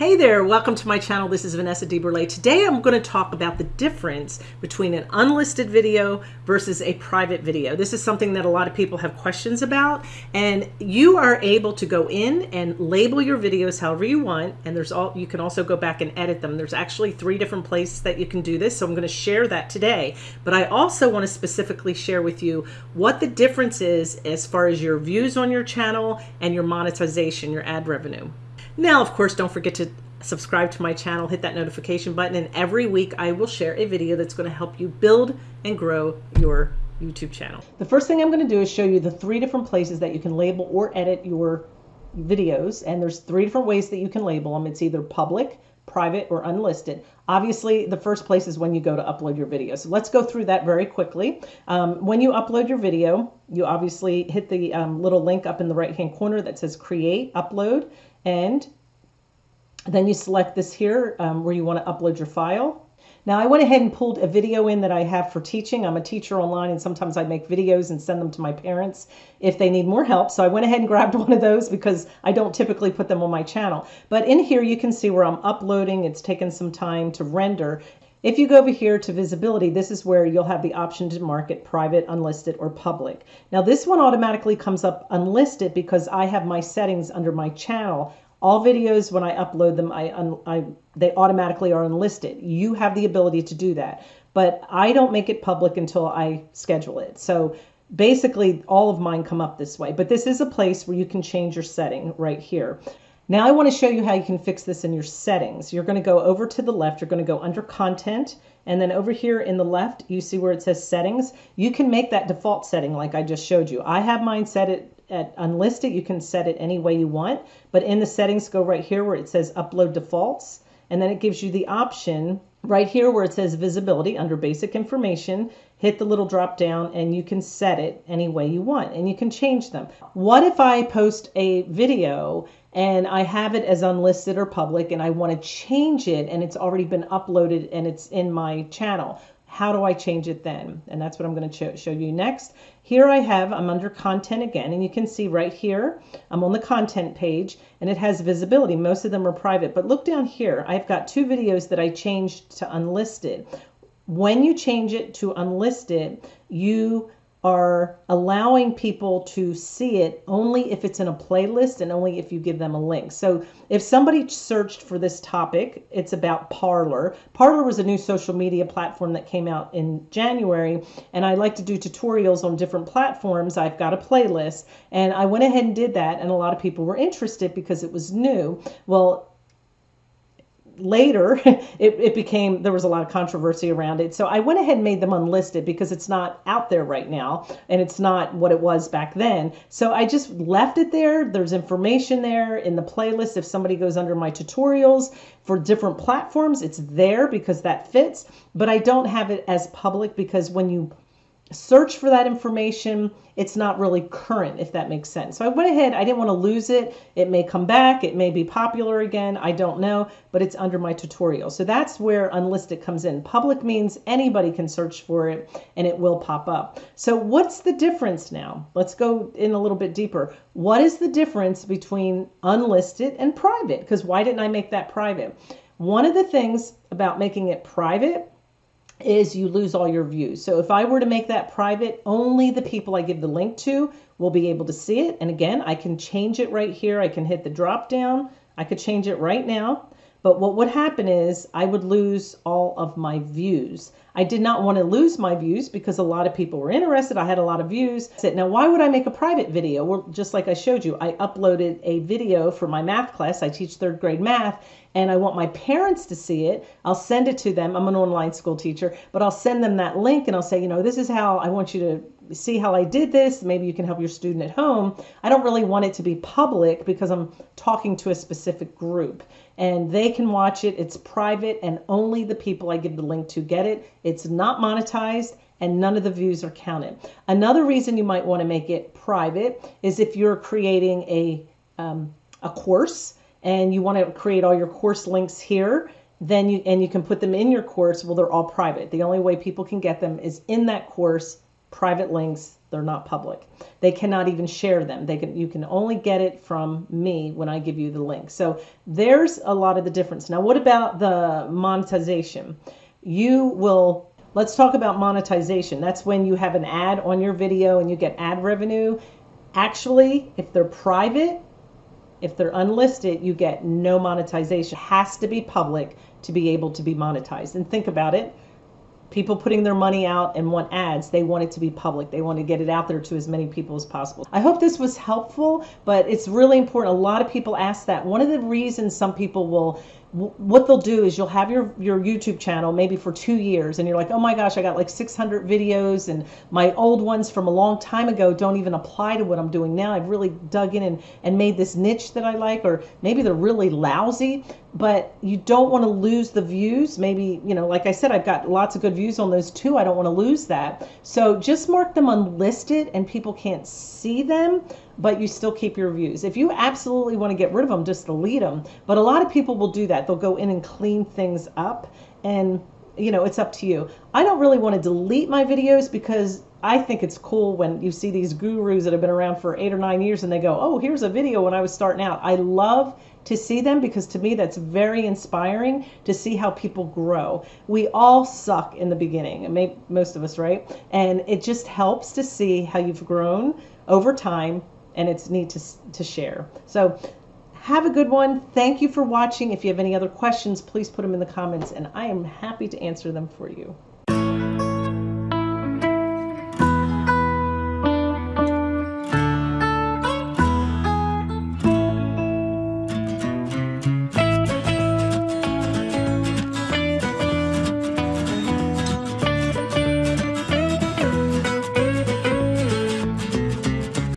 Hey there, welcome to my channel. This is Vanessa DeBurle. Today I'm going to talk about the difference between an unlisted video versus a private video. This is something that a lot of people have questions about and you are able to go in and label your videos however you want and there's all you can also go back and edit them. There's actually three different places that you can do this so I'm going to share that today. But I also want to specifically share with you what the difference is as far as your views on your channel and your monetization, your ad revenue. Now, of course, don't forget to subscribe to my channel, hit that notification button, and every week I will share a video that's going to help you build and grow your YouTube channel. The first thing I'm going to do is show you the three different places that you can label or edit your videos. And there's three different ways that you can label them. It's either public, private, or unlisted. Obviously, the first place is when you go to upload your video. So let's go through that very quickly. Um, when you upload your video, you obviously hit the um, little link up in the right hand corner that says create, upload, and then you select this here um, where you want to upload your file. Now I went ahead and pulled a video in that I have for teaching. I'm a teacher online and sometimes I make videos and send them to my parents if they need more help. So I went ahead and grabbed one of those because I don't typically put them on my channel. But in here you can see where I'm uploading. It's taken some time to render. If you go over here to visibility, this is where you'll have the option to mark it private, unlisted, or public. Now this one automatically comes up unlisted because I have my settings under my channel. All videos, when I upload them, I, I, they automatically are unlisted. You have the ability to do that, but I don't make it public until I schedule it. So basically all of mine come up this way, but this is a place where you can change your setting right here. Now I want to show you how you can fix this in your settings. You're going to go over to the left. You're going to go under content and then over here in the left, you see where it says settings. You can make that default setting like I just showed you. I have mine set it at unlisted. You can set it any way you want, but in the settings, go right here where it says upload defaults. And then it gives you the option right here where it says visibility under basic information hit the little drop down and you can set it any way you want and you can change them. What if I post a video and I have it as unlisted or public and I want to change it and it's already been uploaded and it's in my channel? How do I change it then? And that's what I'm going to show you next. Here I have, I'm under content again, and you can see right here, I'm on the content page and it has visibility. Most of them are private, but look down here. I've got two videos that I changed to unlisted. When you change it to unlisted, you are allowing people to see it only if it's in a playlist and only if you give them a link. So if somebody searched for this topic, it's about Parler. Parler was a new social media platform that came out in January, and I like to do tutorials on different platforms. I've got a playlist, and I went ahead and did that, and a lot of people were interested because it was new. Well, later it, it became there was a lot of controversy around it. So i went ahead and made them unlisted because it's not out there right now and it's not what it was back then. So i just left it there. There's information there in the playlist. If somebody goes under my tutorials for different platforms it's there because that fits. But i don't have it as public because when you search for that information, it's not really current, if that makes sense. So I went ahead, I didn't want to lose it. It may come back, it may be popular again, I don't know, but it's under my tutorial. So that's where unlisted comes in. Public means anybody can search for it and it will pop up. So what's the difference now? Let's go in a little bit deeper. What is the difference between unlisted and private? Because why didn't I make that private? One of the things about making it private is you lose all your views. So if I were to make that private, only the people I give the link to will be able to see it. And again, I can change it right here. I can hit the drop down. I could change it right now. But what would happen is I would lose all of my views. I did not want to lose my views because a lot of people were interested. I had a lot of views. Now, why would I make a private video? Well, just like I showed you, I uploaded a video for my math class. I teach third grade math and I want my parents to see it. I'll send it to them. I'm an online school teacher, but I'll send them that link and I'll say, you know, this is how I want you to see how I did this. Maybe you can help your student at home. I don't really want it to be public because I'm talking to a specific group and they can watch it. It's private and only the people I give the link to get it. It's not monetized and none of the views are counted. Another reason you might want to make it private is if you're creating a, um, a course and you want to create all your course links here then you and you can put them in your course well they're all private the only way people can get them is in that course private links they're not public. They cannot even share them. They can you can only get it from me when i give you the link. So there's a lot of the difference. Now what about the monetization? You will let's talk about monetization. That's when you have an ad on your video and you get ad revenue. Actually if they're private if they're unlisted you get no monetization. It has to be public to be able to be monetized. And think about it people putting their money out and want ads they want it to be public. They want to get it out there to as many people as possible. I hope this was helpful but it's really important. A lot of people ask that. One of the reasons some people will what they'll do is you'll have your your YouTube channel maybe for two years and you're like, oh my gosh, I got like 600 videos and my old ones from a long time ago don't even apply to what I'm doing now. I've really dug in and, and made this niche that I like, or maybe they're really lousy, but you don't want to lose the views. Maybe, you know, like I said, I've got lots of good views on those too. I don't want to lose that. So just mark them unlisted and people can't see them but you still keep your views. If you absolutely want to get rid of them, just delete them. But a lot of people will do that. They'll go in and clean things up and you know, it's up to you. I don't really want to delete my videos because I think it's cool when you see these gurus that have been around for eight or nine years and they go, oh, here's a video when I was starting out. I love to see them because to me that's very inspiring to see how people grow. We all suck in the beginning, most of us, right? And it just helps to see how you've grown over time and it's neat to, to share. So have a good one. Thank you for watching. If you have any other questions, please put them in the comments and I am happy to answer them for you.